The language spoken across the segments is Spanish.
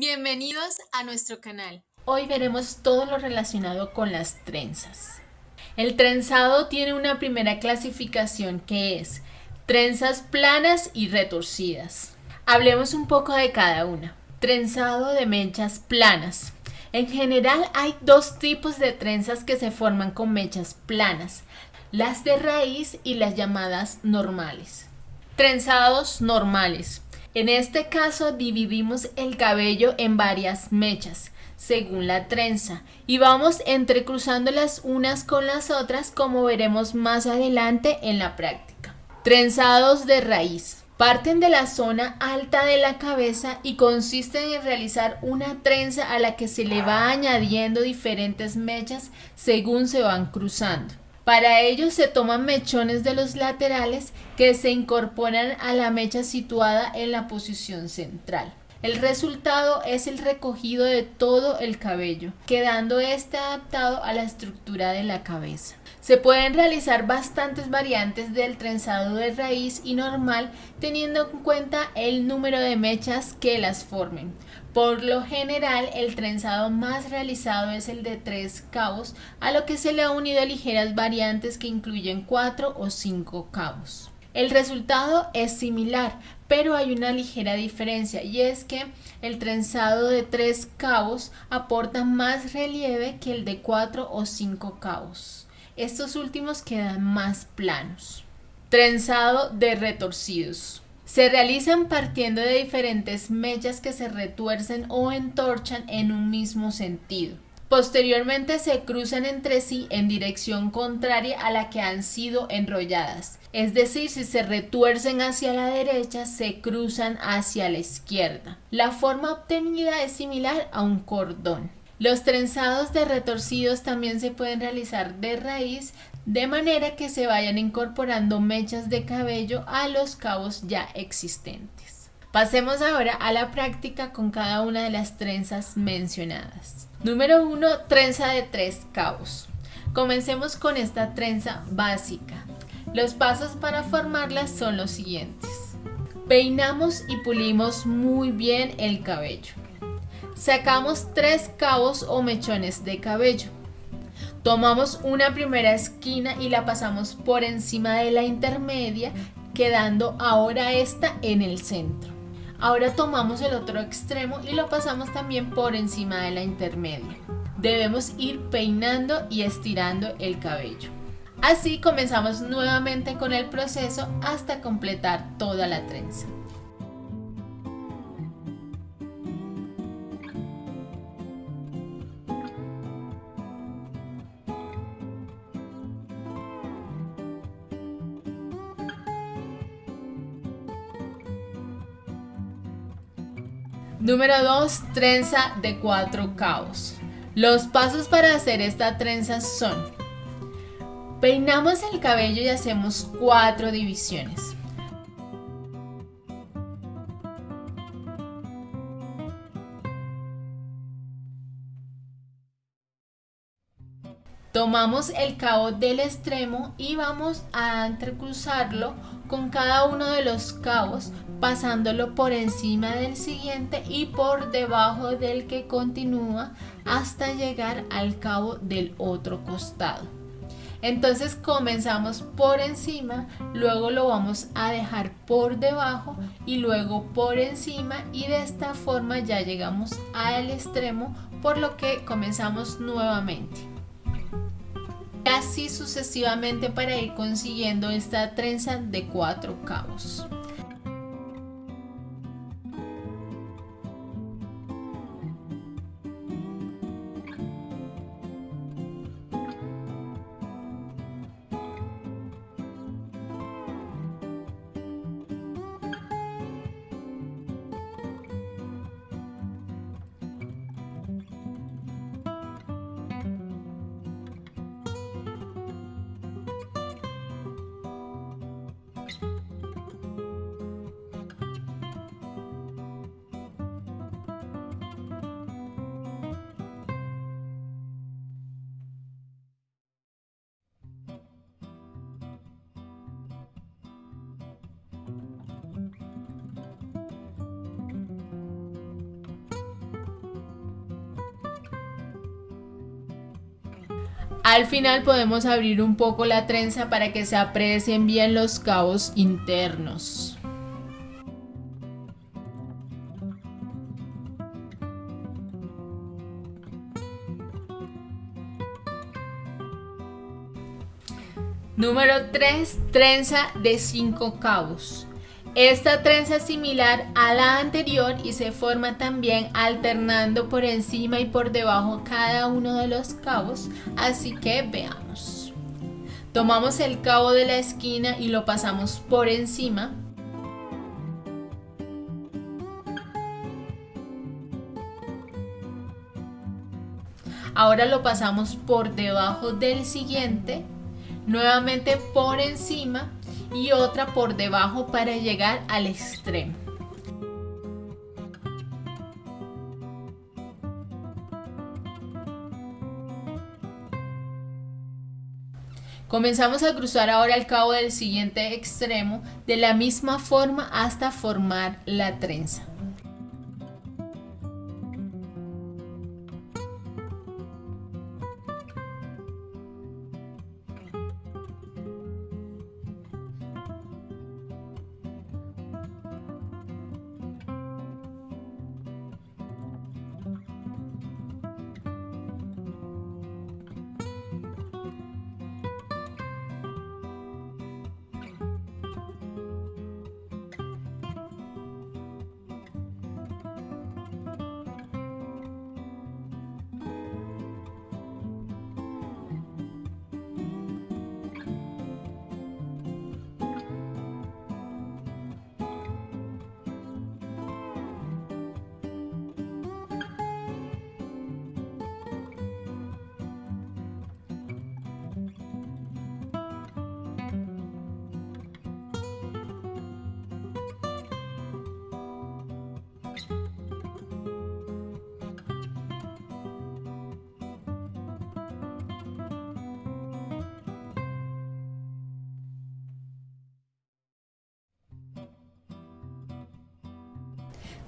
Bienvenidos a nuestro canal. Hoy veremos todo lo relacionado con las trenzas. El trenzado tiene una primera clasificación que es trenzas planas y retorcidas. Hablemos un poco de cada una. Trenzado de mechas planas. En general hay dos tipos de trenzas que se forman con mechas planas, las de raíz y las llamadas normales. Trenzados normales. En este caso dividimos el cabello en varias mechas, según la trenza, y vamos entrecruzándolas unas con las otras como veremos más adelante en la práctica. Trenzados de raíz. Parten de la zona alta de la cabeza y consisten en realizar una trenza a la que se le va añadiendo diferentes mechas según se van cruzando. Para ello se toman mechones de los laterales que se incorporan a la mecha situada en la posición central. El resultado es el recogido de todo el cabello, quedando este adaptado a la estructura de la cabeza. Se pueden realizar bastantes variantes del trenzado de raíz y normal teniendo en cuenta el número de mechas que las formen. Por lo general, el trenzado más realizado es el de tres cabos, a lo que se le ha unido ligeras variantes que incluyen cuatro o cinco cabos. El resultado es similar, pero hay una ligera diferencia y es que el trenzado de tres cabos aporta más relieve que el de cuatro o cinco cabos. Estos últimos quedan más planos. Trenzado de retorcidos. Se realizan partiendo de diferentes mechas que se retuercen o entorchan en un mismo sentido. Posteriormente se cruzan entre sí en dirección contraria a la que han sido enrolladas. Es decir, si se retuercen hacia la derecha, se cruzan hacia la izquierda. La forma obtenida es similar a un cordón. Los trenzados de retorcidos también se pueden realizar de raíz de manera que se vayan incorporando mechas de cabello a los cabos ya existentes. Pasemos ahora a la práctica con cada una de las trenzas mencionadas. Número 1. Trenza de tres cabos. Comencemos con esta trenza básica. Los pasos para formarla son los siguientes. Peinamos y pulimos muy bien el cabello. Sacamos tres cabos o mechones de cabello. Tomamos una primera esquina y la pasamos por encima de la intermedia, quedando ahora esta en el centro. Ahora tomamos el otro extremo y lo pasamos también por encima de la intermedia. Debemos ir peinando y estirando el cabello. Así comenzamos nuevamente con el proceso hasta completar toda la trenza. Número 2. Trenza de 4 cabos. Los pasos para hacer esta trenza son Peinamos el cabello y hacemos 4 divisiones. Tomamos el cabo del extremo y vamos a entrecruzarlo con cada uno de los cabos pasándolo por encima del siguiente y por debajo del que continúa hasta llegar al cabo del otro costado. Entonces comenzamos por encima, luego lo vamos a dejar por debajo y luego por encima y de esta forma ya llegamos al extremo por lo que comenzamos nuevamente así sucesivamente para ir consiguiendo esta trenza de cuatro cabos. Al final podemos abrir un poco la trenza para que se aprecien bien los cabos internos. Número 3. Trenza de 5 cabos. Esta trenza es similar a la anterior y se forma también alternando por encima y por debajo cada uno de los cabos, así que veamos. Tomamos el cabo de la esquina y lo pasamos por encima. Ahora lo pasamos por debajo del siguiente nuevamente por encima y otra por debajo para llegar al extremo. Comenzamos a cruzar ahora el cabo del siguiente extremo de la misma forma hasta formar la trenza.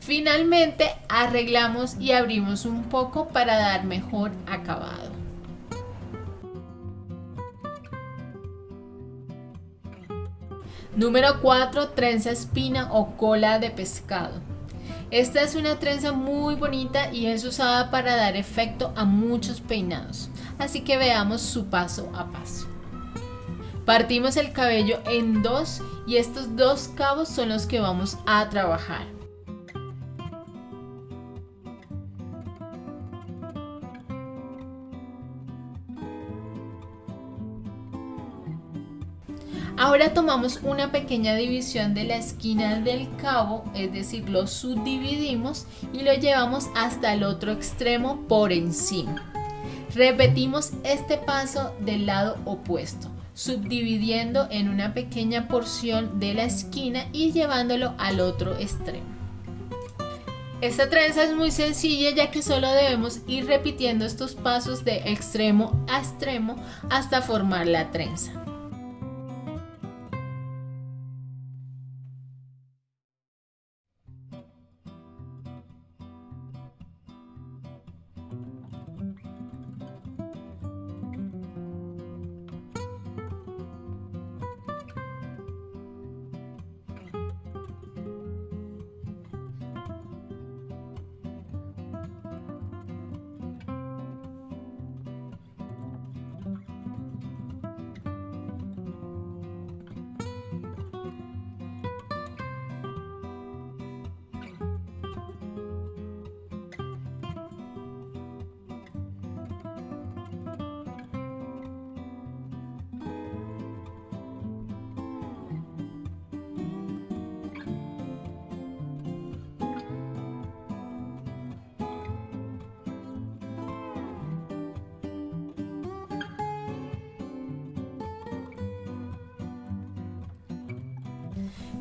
Finalmente arreglamos y abrimos un poco para dar mejor acabado. Número 4. Trenza espina o cola de pescado. Esta es una trenza muy bonita y es usada para dar efecto a muchos peinados. Así que veamos su paso a paso. Partimos el cabello en dos y estos dos cabos son los que vamos a trabajar. Ahora tomamos una pequeña división de la esquina del cabo, es decir, lo subdividimos y lo llevamos hasta el otro extremo por encima. Repetimos este paso del lado opuesto, subdividiendo en una pequeña porción de la esquina y llevándolo al otro extremo. Esta trenza es muy sencilla ya que solo debemos ir repitiendo estos pasos de extremo a extremo hasta formar la trenza.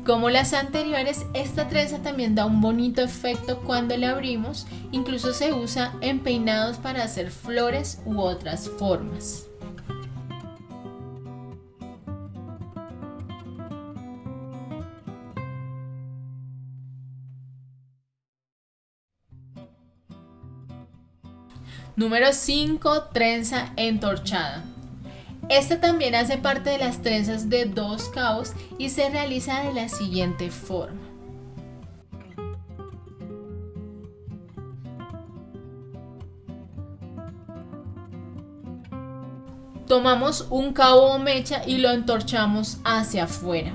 Como las anteriores, esta trenza también da un bonito efecto cuando la abrimos, incluso se usa en peinados para hacer flores u otras formas. Número 5. Trenza entorchada. Esta también hace parte de las trenzas de dos cabos y se realiza de la siguiente forma. Tomamos un cabo o mecha y lo entorchamos hacia afuera.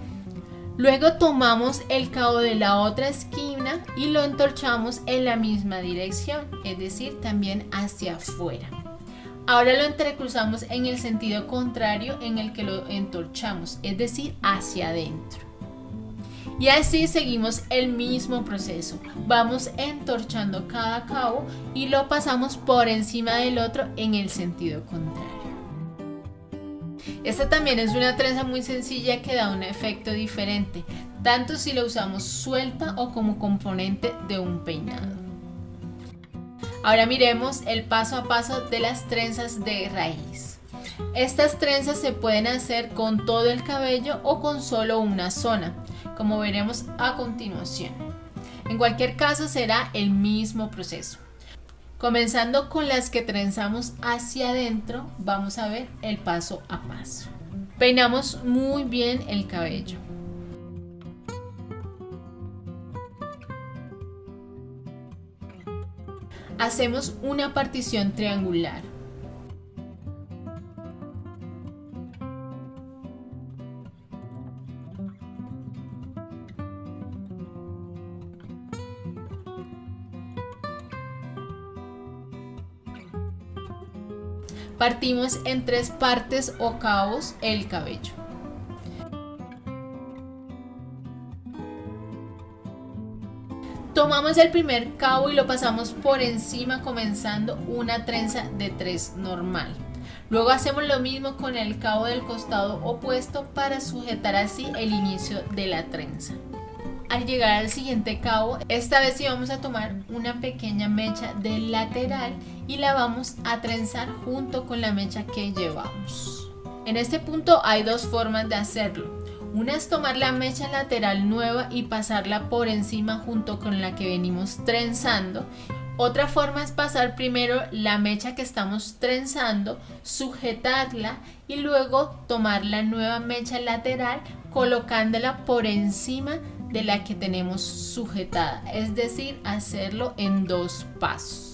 Luego tomamos el cabo de la otra esquina y lo entorchamos en la misma dirección, es decir, también hacia afuera. Ahora lo entrecruzamos en el sentido contrario en el que lo entorchamos, es decir, hacia adentro. Y así seguimos el mismo proceso. Vamos entorchando cada cabo y lo pasamos por encima del otro en el sentido contrario. Esta también es una trenza muy sencilla que da un efecto diferente, tanto si la usamos suelta o como componente de un peinado. Ahora miremos el paso a paso de las trenzas de raíz. Estas trenzas se pueden hacer con todo el cabello o con solo una zona, como veremos a continuación. En cualquier caso será el mismo proceso. Comenzando con las que trenzamos hacia adentro, vamos a ver el paso a paso. Peinamos muy bien el cabello. Hacemos una partición triangular. Partimos en tres partes o cabos el cabello. Tomamos el primer cabo y lo pasamos por encima comenzando una trenza de tres normal. Luego hacemos lo mismo con el cabo del costado opuesto para sujetar así el inicio de la trenza. Al llegar al siguiente cabo, esta vez sí vamos a tomar una pequeña mecha del lateral y la vamos a trenzar junto con la mecha que llevamos. En este punto hay dos formas de hacerlo. Una es tomar la mecha lateral nueva y pasarla por encima junto con la que venimos trenzando. Otra forma es pasar primero la mecha que estamos trenzando, sujetarla y luego tomar la nueva mecha lateral colocándola por encima de la que tenemos sujetada, es decir, hacerlo en dos pasos.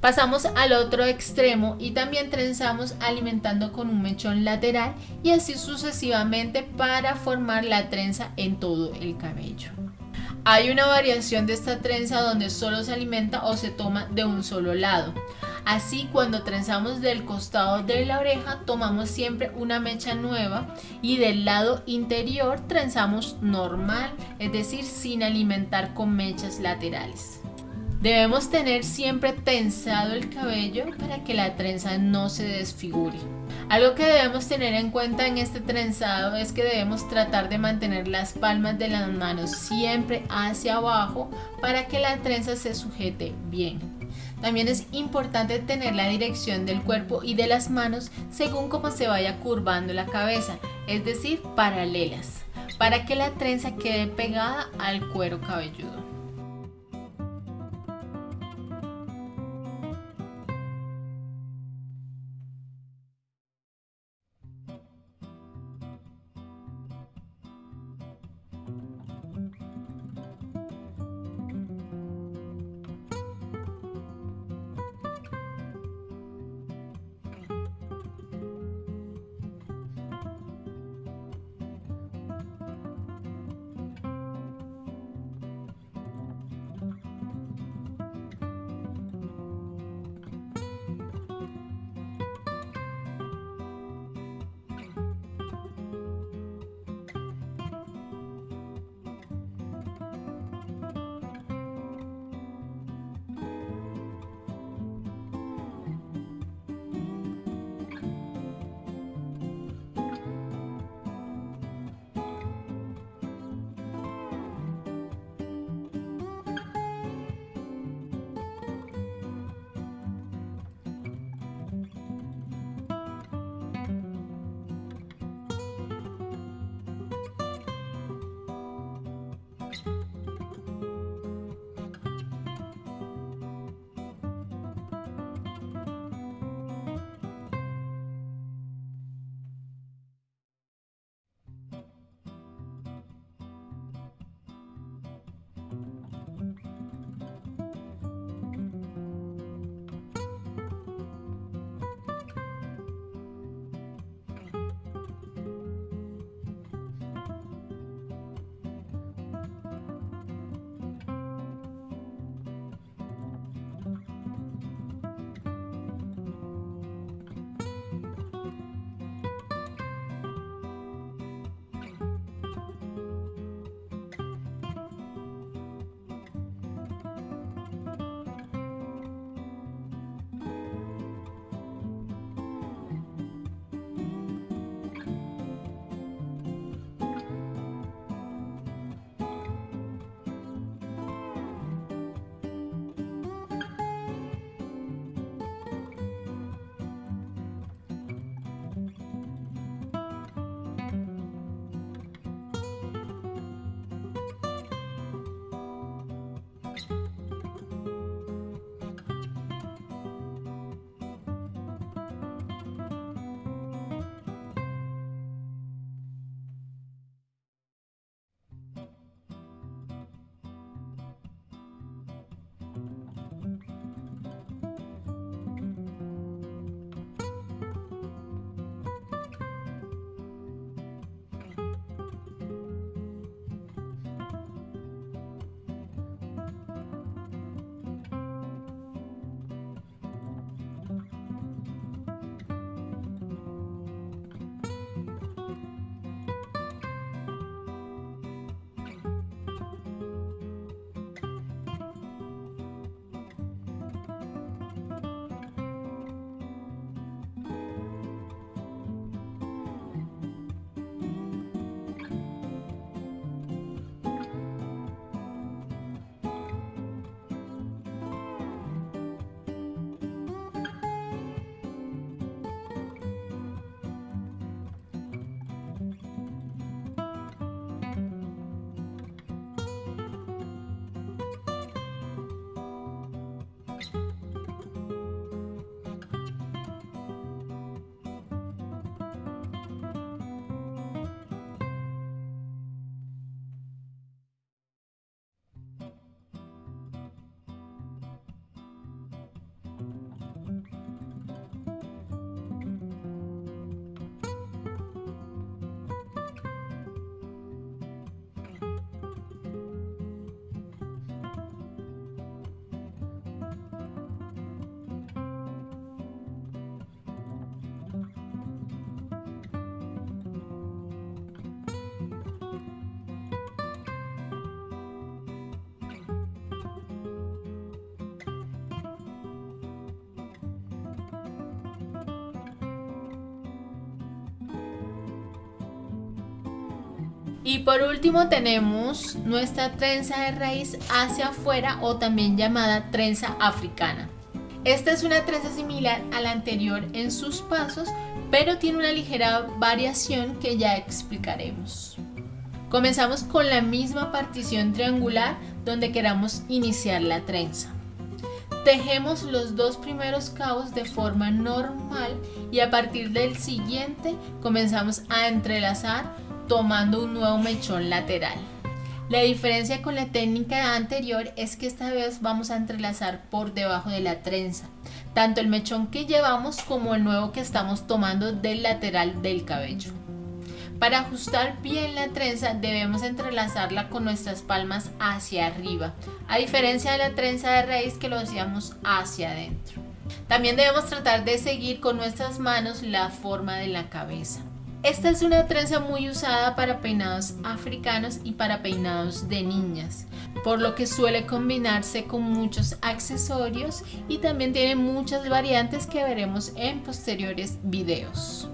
Pasamos al otro extremo y también trenzamos alimentando con un mechón lateral y así sucesivamente para formar la trenza en todo el cabello. Hay una variación de esta trenza donde solo se alimenta o se toma de un solo lado. Así cuando trenzamos del costado de la oreja tomamos siempre una mecha nueva y del lado interior trenzamos normal, es decir, sin alimentar con mechas laterales. Debemos tener siempre tensado el cabello para que la trenza no se desfigure. Algo que debemos tener en cuenta en este trenzado es que debemos tratar de mantener las palmas de las manos siempre hacia abajo para que la trenza se sujete bien. También es importante tener la dirección del cuerpo y de las manos según cómo se vaya curvando la cabeza, es decir, paralelas, para que la trenza quede pegada al cuero cabelludo. Y por último tenemos nuestra trenza de raíz hacia afuera o también llamada trenza africana. Esta es una trenza similar a la anterior en sus pasos, pero tiene una ligera variación que ya explicaremos. Comenzamos con la misma partición triangular donde queramos iniciar la trenza. Tejemos los dos primeros cabos de forma normal y a partir del siguiente comenzamos a entrelazar tomando un nuevo mechón lateral. La diferencia con la técnica anterior es que esta vez vamos a entrelazar por debajo de la trenza, tanto el mechón que llevamos como el nuevo que estamos tomando del lateral del cabello. Para ajustar bien la trenza debemos entrelazarla con nuestras palmas hacia arriba, a diferencia de la trenza de raíz que lo hacíamos hacia adentro. También debemos tratar de seguir con nuestras manos la forma de la cabeza. Esta es una trenza muy usada para peinados africanos y para peinados de niñas, por lo que suele combinarse con muchos accesorios y también tiene muchas variantes que veremos en posteriores videos.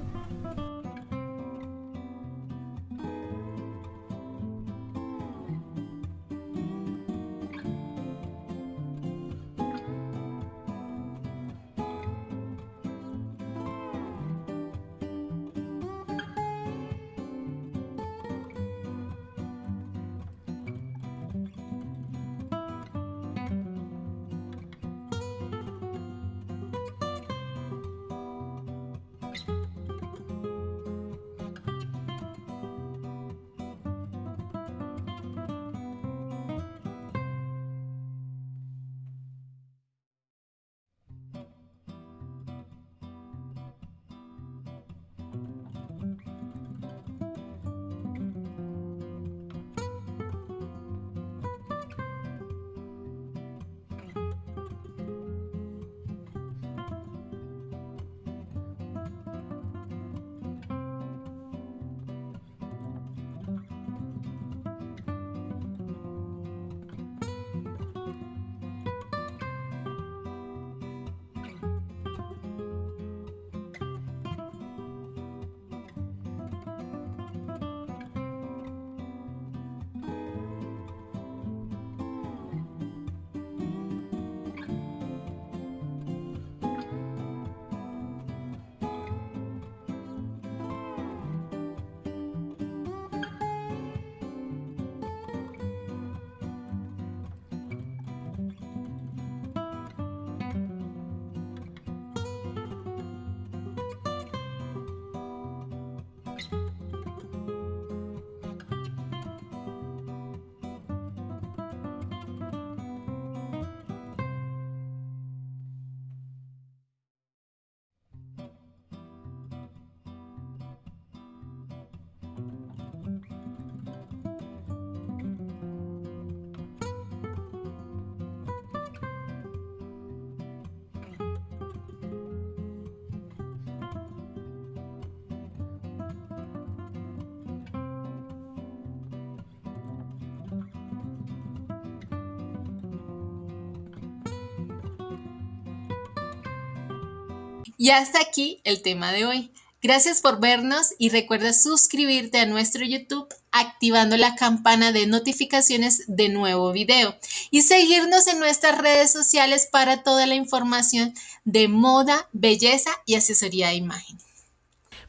Y hasta aquí el tema de hoy. Gracias por vernos y recuerda suscribirte a nuestro YouTube activando la campana de notificaciones de nuevo video y seguirnos en nuestras redes sociales para toda la información de moda, belleza y asesoría de imagen.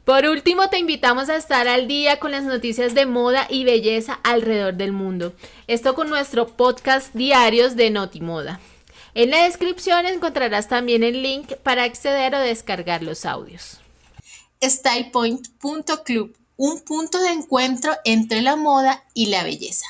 Por último, te invitamos a estar al día con las noticias de moda y belleza alrededor del mundo. Esto con nuestro podcast diarios de Notimoda. En la descripción encontrarás también el link para acceder o descargar los audios. StylePoint.club, un punto de encuentro entre la moda y la belleza.